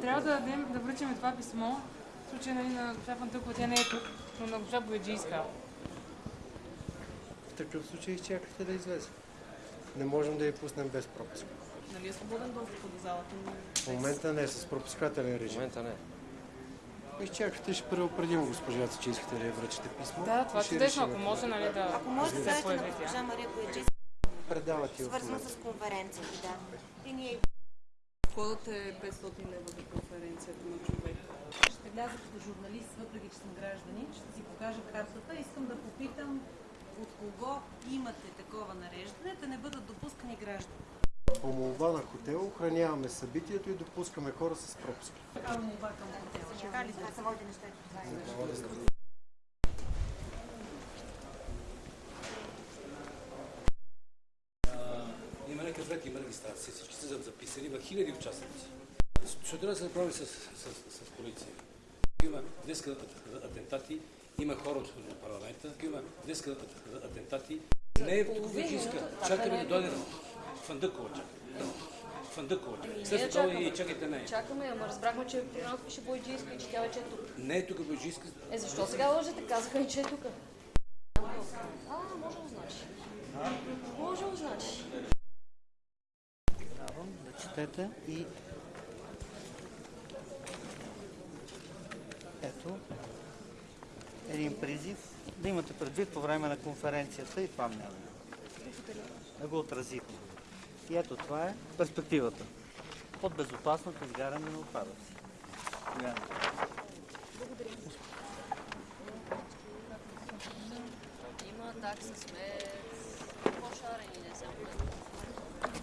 Трябва да, дадем, да връчим това писмо. В случай нали, на госпожа Фантъкова, тя не е тук, но на госпожа Бояджийска. В такъв случай изчакайте да излезе. Не можем да я пуснем без пропуск. Нали е свободен достъп до залата, но В момента не, с пропускателен В режим. момента не. Изчакайте, ще предупредим госпожата, че искате да я връчите писмо. Да, това чудесно, ако може нали, да Ако може да се появи госпожа Мария Бояджи, Предават и в свързано с конференцията, да. И ние входът е 500 лева за конференцията на човек. Ще вляза като журналист, въпреки че съм гражданин, ще си покажа картата. Искам да попитам от кого имате такова нареждане, да не бъдат допускани граждани. По молба на хотел охраняваме събитието и допускаме хора с пропуск. Такава молба към хотела. това са моите неща. Има регистрация, всички са записани, има хиляди участници. Да се направи с, с, с полиция? Има днеска атентати, има хора от парламента, има днеска атентати. Не е Боджийска. Чакаме да дойде Фандъкова, чакаме. Фандъкова, чакаме. След това и чакайте нея. Чакаме, ама разбрахме, че програмата пише Бойджийска и че тя вече е тук. Не е тук Боджийска. Е, защо сега лъжете? Казаха ни, че е тук. А, може да университета и ето един призив да имате предвид по време на конференцията и това мнение. Да го отразите. И ето това е перспективата. Под безопасното изгаряне на отпадъци. Благодаря. Има такса смет, по-шарени, не знам.